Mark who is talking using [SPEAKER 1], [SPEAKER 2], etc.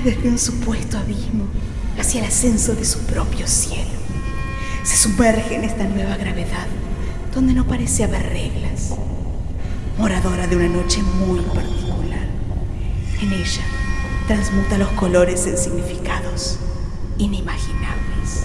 [SPEAKER 1] desde un supuesto abismo hacia el ascenso de su propio cielo. Se sumerge en esta nueva gravedad donde no parece haber reglas. Moradora de una noche muy particular. En ella transmuta los colores en significados inimaginables.